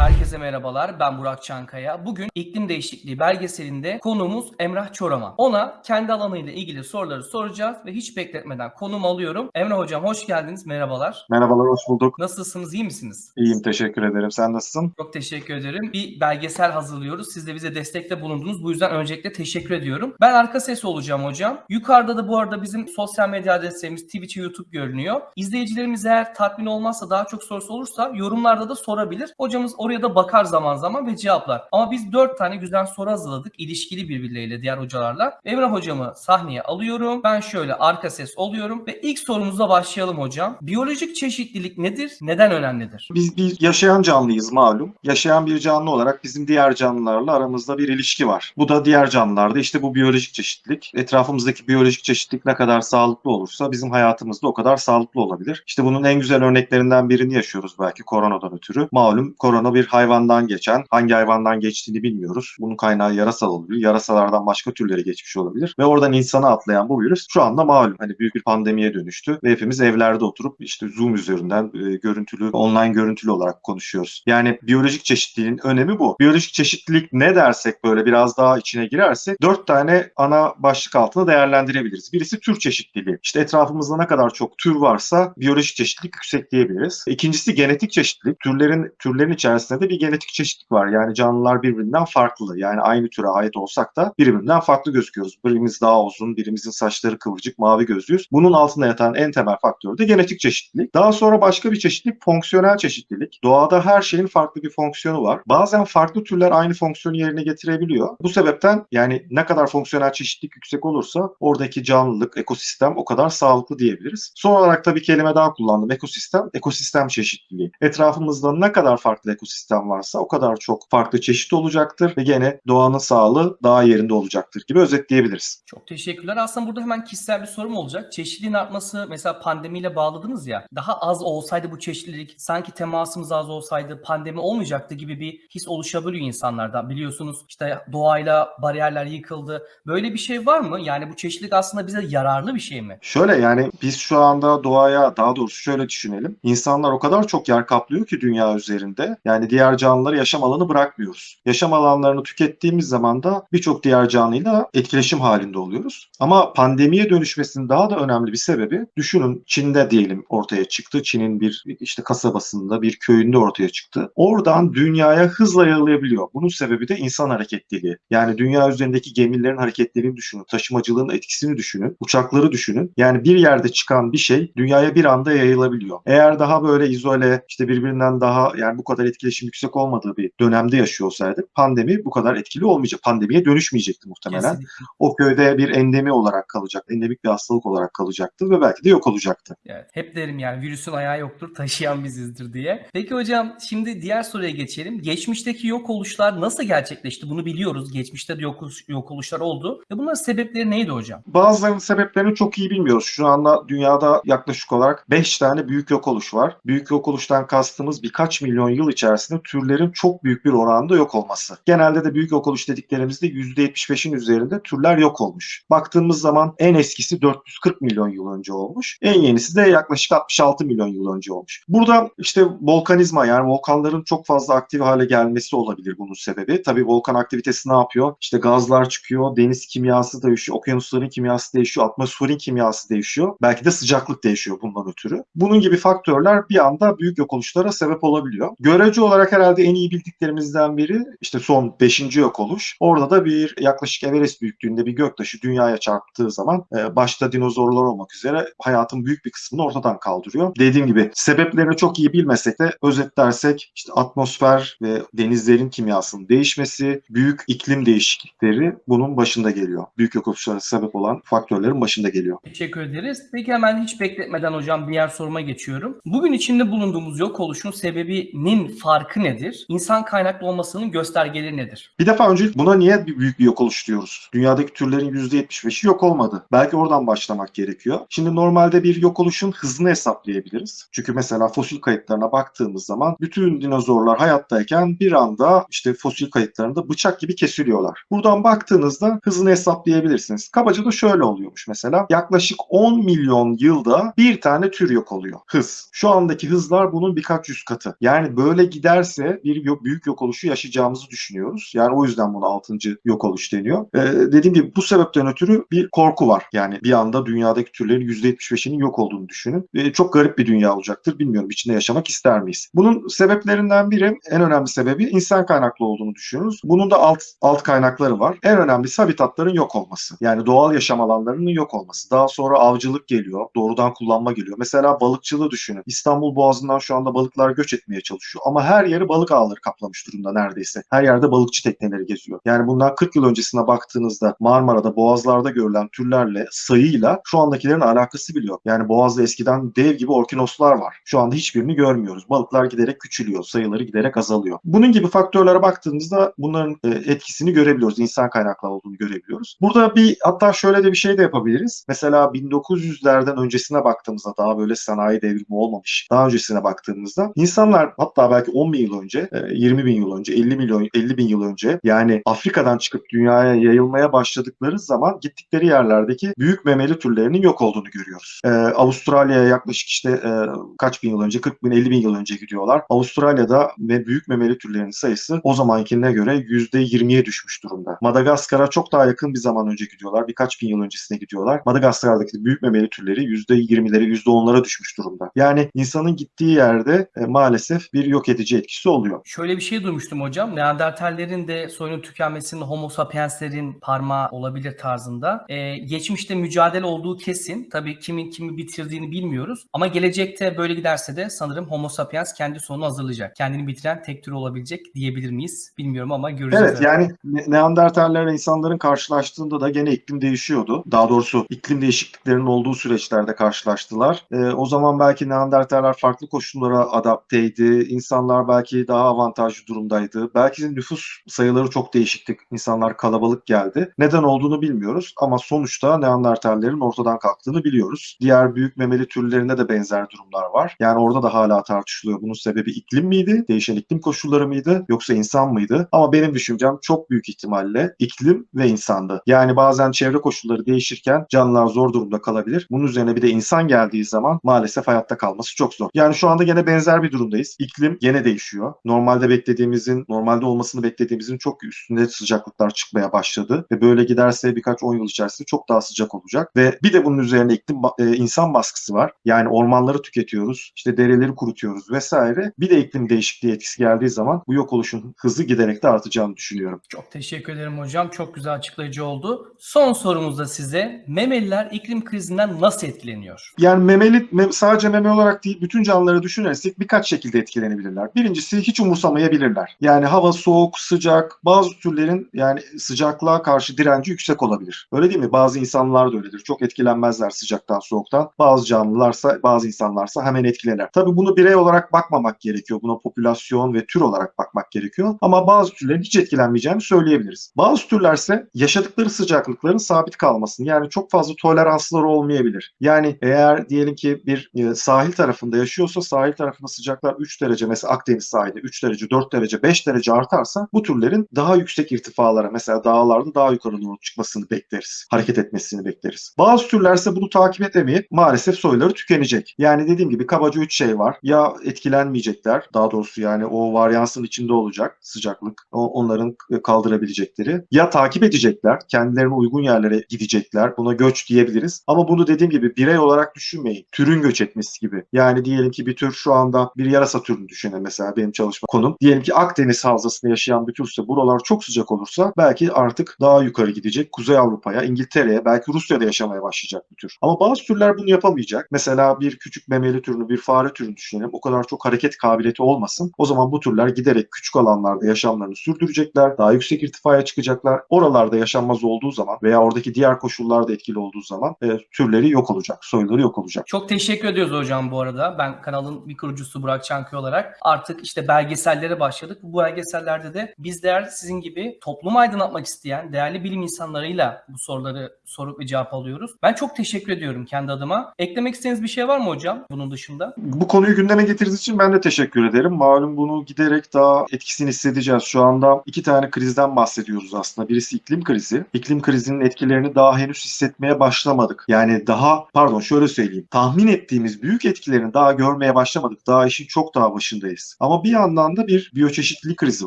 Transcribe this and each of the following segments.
Herkese merhabalar. Ben Burak Çankaya. Bugün iklim değişikliği belgeselinde konuğumuz Emrah Çoraman. Ona kendi alanıyla ilgili soruları soracağız ve hiç bekletmeden konumu alıyorum. Emrah hocam hoş geldiniz. Merhabalar. Merhabalar, hoş bulduk. Nasılsınız? iyi misiniz? İyiyim, teşekkür ederim. Sen nasılsın? Çok teşekkür ederim. Bir belgesel hazırlıyoruz. Siz de bize destekte bulundunuz. Bu yüzden öncelikle teşekkür ediyorum. Ben arka ses olacağım hocam. Yukarıda da bu arada bizim sosyal medya adreslerimiz Twitch, YouTube görünüyor. İzleyicilerimiz eğer tatmin olmazsa daha çok sorusu olursa yorumlarda da sorabilir. Hocamız oraya da bakar zaman zaman ve cevaplar. Ama biz dört tane güzel soru hazırladık. ilişkili birbirleriyle diğer hocalarla. Emrah hocamı sahneye alıyorum. Ben şöyle arka ses oluyorum ve ilk sorumuza başlayalım hocam. Biyolojik çeşitlilik nedir? Neden önemlidir? Biz bir yaşayan canlıyız malum. Yaşayan bir canlı olarak bizim diğer canlılarla aramızda bir ilişki var. Bu da diğer canlılarda işte bu biyolojik çeşitlilik. Etrafımızdaki biyolojik çeşitlilik ne kadar sağlıklı olursa bizim hayatımızda o kadar sağlıklı olabilir. İşte bunun en güzel örneklerinden birini yaşıyoruz belki koronadan ötürü. Malum korona bir hayvandan geçen, hangi hayvandan geçtiğini bilmiyoruz. Bunun kaynağı yarasal olabilir. Yarasalardan başka türlere geçmiş olabilir. Ve oradan insana atlayan bu virüs şu anda malum hani büyük bir pandemiye dönüştü ve hepimiz evlerde oturup işte Zoom üzerinden e, görüntülü, online görüntülü olarak konuşuyoruz. Yani biyolojik çeşitliliğin önemi bu. Biyolojik çeşitlilik ne dersek böyle biraz daha içine girersek dört tane ana başlık altında değerlendirebiliriz. Birisi tür çeşitliliği. İşte etrafımızda ne kadar çok tür varsa biyolojik çeşitlilik yüksek diyebiliriz. İkincisi genetik çeşitlilik. Türlerin türlerin içerisinde de bir genetik çeşitlilik var. Yani canlılar birbirinden farklı. Yani aynı türe ait olsak da birbirinden farklı gözüküyoruz. Birimiz daha uzun, birimizin saçları kıvırcık, mavi gözlüyüz. Bunun altında yatan en temel faktör de genetik çeşitlilik. Daha sonra başka bir çeşitlilik fonksiyonel çeşitlilik. Doğada her şeyin farklı bir fonksiyonu var. Bazen farklı türler aynı fonksiyonu yerine getirebiliyor. Bu sebepten yani ne kadar fonksiyonel çeşitlilik yüksek olursa oradaki canlılık, ekosistem o kadar sağlıklı diyebiliriz. Son olarak da bir kelime daha kullandım. Ekosistem, ekosistem çeşitliliği. Etrafımızda ne kadar farklı ekosistem varsa o kadar çok farklı çeşit olacaktır ve gene doğanın sağlığı daha yerinde olacaktır gibi özetleyebiliriz. Çok teşekkürler. Aslında burada hemen kişisel bir sorum olacak. Çeşitliliğin artması mesela pandemiyle bağladınız ya. Daha az olsaydı bu çeşitlilik sanki temasımız az olsaydı pandemi olmayacaktı gibi bir his oluşabiliyor insanlarda. Biliyorsunuz işte doğayla bariyerler yıkıldı. Böyle bir şey var mı? Yani bu çeşitlilik aslında bize yararlı bir şey mi? Şöyle yani biz şu anda doğaya daha doğrusu şöyle düşünelim. İnsanlar o kadar çok yer kaplıyor ki dünya üzerinde. Yani diğer canlıları yaşam alanı bırakmıyoruz. Yaşam alanlarını tükettiğimiz zaman da birçok diğer canlıyla etkileşim halinde oluyoruz. Ama pandemiye dönüşmesinin daha da önemli bir sebebi düşünün Çin'de diyelim ortaya çıktı. Çin'in bir işte kasabasında bir köyünde ortaya çıktı. Oradan dünyaya hızla yayılabiliyor. Bunun sebebi de insan hareketliliği. Yani dünya üzerindeki gemilerin hareketliliğini düşünün. Taşımacılığın etkisini düşünün. Uçakları düşünün. Yani bir yerde çıkan bir şey dünyaya bir anda yayılabiliyor. Eğer daha böyle izole işte birbirinden daha yani bu kadar etkileşim yüksek olmadığı bir dönemde yaşıyor olsaydık pandemi bu kadar etkili olmayacak. Pandemiye dönüşmeyecekti muhtemelen. Kesinlikle. O köyde bir endemi olarak kalacak. Endemik bir hastalık olarak kalacaktı ve belki de yok olacaktı. Evet, hep derim yani virüsün ayağı yoktur, taşıyan bizizdir diye. Peki hocam şimdi diğer soruya geçelim. Geçmişteki yok oluşlar nasıl gerçekleşti? Bunu biliyoruz. Geçmişte de yok, yok oluşlar oldu. Ve bunların sebepleri neydi hocam? Bazılarının sebeplerini çok iyi bilmiyoruz. Şu anda dünyada yaklaşık olarak 5 tane büyük yok oluş var. Büyük yok oluştan kastımız birkaç milyon yıl içerisinde türlerin çok büyük bir oranda yok olması. Genelde de büyük yok oluş dediklerimizde %75'in üzerinde türler yok olmuş. Baktığımız zaman en eskisi 440 milyon yıl önce olmuş. En yenisi de yaklaşık 66 milyon yıl önce olmuş. Burada işte volkanizma yani volkanların çok fazla aktif hale gelmesi olabilir bunun sebebi. Tabii volkan aktivitesi ne yapıyor? İşte gazlar çıkıyor, deniz kimyası değişiyor, okyanusların kimyası değişiyor, atmosferin kimyası değişiyor. Belki de sıcaklık değişiyor bundan ötürü. Bunun gibi faktörler bir anda büyük yok oluşlara sebep olabiliyor. Görece olarak herhalde en iyi bildiklerimizden biri işte son 5. yok oluş. Orada da bir yaklaşık Everest büyüklüğünde bir göktaşı dünyaya çarptığı zaman e, başta dinozorlar olmak üzere hayatın büyük bir kısmını ortadan kaldırıyor. Dediğim gibi sebeplerini çok iyi bilmesek de özetlersek işte atmosfer ve denizlerin kimyasının değişmesi, büyük iklim değişiklikleri bunun başında geliyor. Büyük yok oluşlara sebep olan faktörlerin başında geliyor. Teşekkür ederiz. Peki hemen hiç bekletmeden hocam diğer soruma geçiyorum. Bugün içinde bulunduğumuz yok oluşun sebebinin farkı nedir? İnsan kaynaklı olmasının göstergeleri nedir? Bir defa önce buna niye bir büyük bir yok oluş diyoruz? Dünyadaki türlerin %75'i yok olmadı. Belki oradan başlamak gerekiyor. Şimdi normalde bir yok oluşun hızını hesaplayabiliriz. Çünkü mesela fosil kayıtlarına baktığımız zaman bütün dinozorlar hayattayken bir anda işte fosil kayıtlarında bıçak gibi kesiliyorlar. Buradan baktığınızda hızını hesaplayabilirsiniz. Kabaca da şöyle oluyormuş mesela. Yaklaşık 10 milyon yılda bir tane tür yok oluyor. Hız. Şu andaki hızlar bunun birkaç yüz katı. Yani böyle gider giderse bir yok, büyük yok oluşu yaşayacağımızı düşünüyoruz. Yani o yüzden buna 6. yok oluş deniyor. Ee, dediğim gibi bu sebepten ötürü bir korku var. Yani bir anda dünyadaki türlerin %75'inin yok olduğunu düşünün. Ee, çok garip bir dünya olacaktır. Bilmiyorum içinde yaşamak ister miyiz? Bunun sebeplerinden biri, en önemli sebebi insan kaynaklı olduğunu düşünüyoruz. Bunun da alt, alt kaynakları var. En önemlisi habitatların yok olması. Yani doğal yaşam alanlarının yok olması. Daha sonra avcılık geliyor. Doğrudan kullanma geliyor. Mesela balıkçılığı düşünün. İstanbul Boğazı'ndan şu anda balıklar göç etmeye çalışıyor. Ama her yeri balık ağları kaplamış durumda neredeyse. Her yerde balıkçı tekneleri geziyor. Yani bundan 40 yıl öncesine baktığınızda Marmara'da, Boğazlar'da görülen türlerle, sayıyla şu andakilerin alakası biliyor. Yani Boğaz'da eskiden dev gibi orkinoslar var. Şu anda hiçbirini görmüyoruz. Balıklar giderek küçülüyor. Sayıları giderek azalıyor. Bunun gibi faktörlere baktığımızda bunların e, etkisini görebiliyoruz. İnsan kaynaklı olduğunu görebiliyoruz. Burada bir hatta şöyle de bir şey de yapabiliriz. Mesela 1900'lerden öncesine baktığımızda daha böyle sanayi devrimi olmamış. Daha öncesine baktığımızda insanlar hatta belki 10 bin yıl önce, e, 20 bin yıl önce, 50 milyon 50 bin yıl önce yani Afrika'dan çıkıp dünyaya yayılmaya başladıkları zaman gittikleri yerlerdeki büyük memeli türlerinin yok olduğunu görüyoruz. E, Avustralya'ya yaklaşık işte e, kaç bin yıl önce, 40 bin 50 bin yıl önce gidiyorlar. Avustralya'da ve büyük memeli türlerinin sayısı o zamankine göre %20'ye düşmüş durumda. Madagaskar'a çok daha yakın bir zaman önce gidiyorlar. Birkaç bin yıl öncesine gidiyorlar. Madagaskar'daki büyük memeli türleri %20'lere, %10'lara düşmüş durumda. Yani insanın gittiği yerde e, maalesef bir yok edici etkisi oluyor. Şöyle bir şey duymuştum hocam. Neandertallerin de soyunun tükenmesinin Homo sapienslerin parmağı olabilir tarzında. Ee, geçmişte mücadele olduğu kesin. Tabii kimin kimi bitirdiğini bilmiyoruz. Ama gelecekte böyle giderse de sanırım Homo sapiens kendi sonunu hazırlayacak. Kendini bitiren tek tür olabilecek diyebilir miyiz? Bilmiyorum ama göreceğiz. Evet yani Ne- Neandertallerle insanların karşılaştığında da gene iklim değişiyordu. Daha doğrusu iklim değişikliklerinin olduğu süreçlerde karşılaştılar. Ee, o zaman belki Neandertaller farklı koşullara adapteydi. İnsanlar belki daha avantajlı durumdaydı. Belki nüfus sayıları çok değişikti. İnsanlar kalabalık geldi. Neden olduğunu bilmiyoruz ama sonuçta Neandertallerin ortadan kalktığını biliyoruz. Diğer büyük memeli türlerinde de benzer durumlar var. Yani orada da hala tartışılıyor. Bunun sebebi iklim miydi? Değişen iklim koşulları mıydı? Yoksa insan mıydı? Ama benim düşüncem çok büyük ihtimalle iklim ve insandı. Yani bazen çevre koşulları değişirken canlılar zor durumda kalabilir. Bunun üzerine bir de insan geldiği zaman maalesef hayatta kalması çok zor. Yani şu anda gene benzer bir durumdayız. İklim gene değişiyor. Normalde beklediğimizin, normalde olmasını beklediğimizin çok üstünde sıcaklıklar çıkmaya başladı. Ve böyle giderse birkaç 10 yıl içerisinde çok daha sıcak olacak. Ve bir de bunun üzerine iklim e, insan baskısı var. Yani ormanları tüketiyoruz, işte dereleri kurutuyoruz vesaire. Bir de iklim değişikliği etkisi geldiği zaman bu yok oluşun hızı giderek de artacağını düşünüyorum. Çok teşekkür ederim hocam. Çok güzel açıklayıcı oldu. Son sorumuz da size. Memeliler iklim krizinden nasıl etkileniyor? Yani memeli mem- sadece meme olarak değil bütün canlıları düşünürsek birkaç şekilde etkilenebilirler. Birincisi hiç umursamayabilirler. Yani hava soğuk, sıcak, bazı türlerin yani sıcaklığa karşı direnci yüksek olabilir. Öyle değil mi? Bazı insanlar da öyledir. Çok etkilenmezler sıcaktan, soğuktan. Bazı canlılarsa, bazı insanlarsa hemen etkilenir. Tabii bunu birey olarak bakmamak gerekiyor. Buna popülasyon ve tür olarak bakmak gerekiyor. Ama bazı türlerin hiç etkilenmeyeceğini söyleyebiliriz. Bazı türlerse yaşadıkları sıcaklıkların sabit kalmasını yani çok fazla toleransları olmayabilir. Yani eğer diyelim ki bir e, sahil tarafında yaşıyorsa sahil tarafında sıcaklar 3 derece mesela Akdeniz sahilde 3 derece, 4 derece, 5 derece artarsa bu türlerin daha yüksek irtifalara mesela dağlarda daha yukarı doğru çıkmasını bekleriz. Hareket etmesini bekleriz. Bazı türlerse bunu takip edemeyip maalesef soyları tükenecek. Yani dediğim gibi kabaca 3 şey var. Ya etkilenmeyecekler daha doğrusu yani o varyansın içinde olacak sıcaklık onların kaldırabilecekleri. Ya takip edecekler kendilerine uygun yerlere gidecekler. Buna göç diyebiliriz. Ama bunu dediğim gibi birey olarak düşünmeyin. Türün göç etmesi gibi. Yani diyelim ki bir tür şu anda bir yarasa türünü düşünün mesela benim çalışma konum. Diyelim ki Akdeniz havzasında yaşayan bir türse buralar çok sıcak olursa belki artık daha yukarı gidecek. Kuzey Avrupa'ya, İngiltere'ye, belki Rusya'da yaşamaya başlayacak bir tür. Ama bazı türler bunu yapamayacak. Mesela bir küçük memeli türünü, bir fare türünü düşünelim. O kadar çok hareket kabiliyeti olmasın. O zaman bu türler giderek küçük alanlarda yaşamlarını sürdürecekler. Daha yüksek irtifaya çıkacaklar. Oralarda yaşanmaz olduğu zaman veya oradaki diğer koşullar da etkili olduğu zaman e, türleri yok olacak. Soyları yok olacak. Çok teşekkür ediyoruz hocam bu arada. Ben kanalın bir kurucusu Burak Çankaya olarak artık işte belgesellere başladık. Bu belgesellerde de bizler sizin gibi toplumu aydınlatmak isteyen değerli bilim insanlarıyla bu soruları sorup ve cevap alıyoruz. Ben çok teşekkür ediyorum kendi adıma. Eklemek istediğiniz bir şey var mı hocam bunun dışında? Bu konuyu gündeme getirdiğiniz için ben de teşekkür ederim. Malum bunu giderek daha etkisini hissedeceğiz. Şu anda iki tane krizden bahsediyoruz aslında. Birisi iklim krizi. İklim krizinin etkilerini daha henüz hissetmeye başlamadık. Yani daha pardon şöyle söyleyeyim. Tahmin ettiğimiz büyük etkilerini daha görmeye başlamadık. Daha işin çok daha başındayız. Ama bir yandan da bir biyoçeşitlilik krizi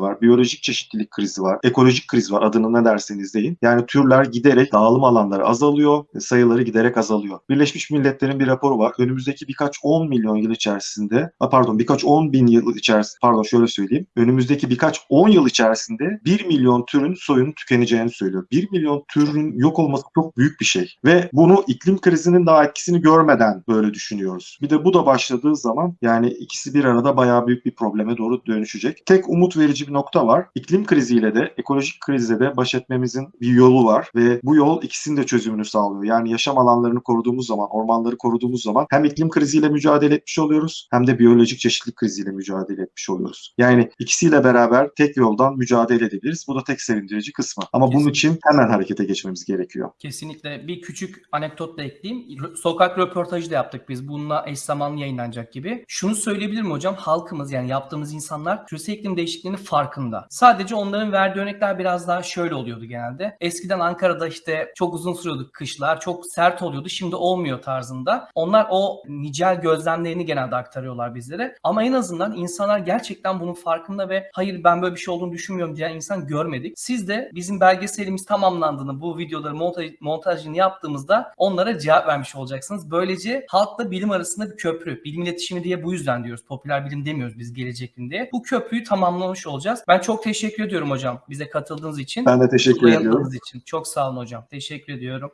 var, biyolojik çeşitlilik krizi var, ekolojik kriz var adını ne derseniz deyin. Yani türler giderek dağılım alanları azalıyor, sayıları giderek azalıyor. Birleşmiş Milletler'in bir raporu var. Önümüzdeki birkaç 10 milyon yıl içerisinde, pardon birkaç 10 bin yıl içerisinde, pardon şöyle söyleyeyim. Önümüzdeki birkaç 10 yıl içerisinde 1 milyon türün soyunun tükeneceğini söylüyor. 1 milyon türün yok olması çok büyük bir şey. Ve bunu iklim krizinin daha etkisini görmeden böyle düşünüyoruz. Bir de bu da başladığı zaman yani ikisi bir arada bayağı büyük bir probleme doğru dönüşecek. Tek umut verici bir nokta var. İklim kriziyle de ekolojik krizle de baş etmemizin bir yolu var ve bu yol ikisinin de çözümünü sağlıyor. Yani yaşam alanlarını koruduğumuz zaman, ormanları koruduğumuz zaman hem iklim kriziyle mücadele etmiş oluyoruz hem de biyolojik çeşitlilik kriziyle mücadele etmiş oluyoruz. Yani ikisiyle beraber tek yoldan mücadele edebiliriz. Bu da tek sevindirici kısmı. Ama bunun Kesinlikle. için hemen harekete geçmemiz gerekiyor. Kesinlikle bir küçük anekdot da ekleyeyim. Sokak röportajı da yaptık biz. Bununla eş zamanlı yayınlanacak gibi. Şunu söyleyebilirim hocam. Halkımız yani yaptığımız insanlar küresel iklim değişikliğinin farkında. Sadece onların verdiği örnekler biraz daha şöyle oluyordu genelde. Eskiden Ankara'da işte çok uzun sürüyordu kışlar. Çok sert oluyordu. Şimdi olmuyor tarzında. Onlar o nicel gözlemlerini genelde aktarıyorlar bizlere. Ama en azından insanlar gerçekten bunun farkında ve hayır ben böyle bir şey olduğunu düşünmüyorum diyen insan görmedik. Siz de bizim belgeselimiz tamamlandığını bu videoları montaj, montajını yaptığımızda onlara cevap vermiş olacaksınız. Böylece halkla bilim arasında bir köprü. Bilim iletişimi diye bu yüzden diyoruz. Popüler bilim demiyoruz biz bilim diye. Bu köprüyü tamamlamış olacağız. Ben çok teşekkür ediyorum hocam bize katıldığınız için. Ben de teşekkür ediyorum. için. Çok sağ olun hocam. Teşekkür ediyorum.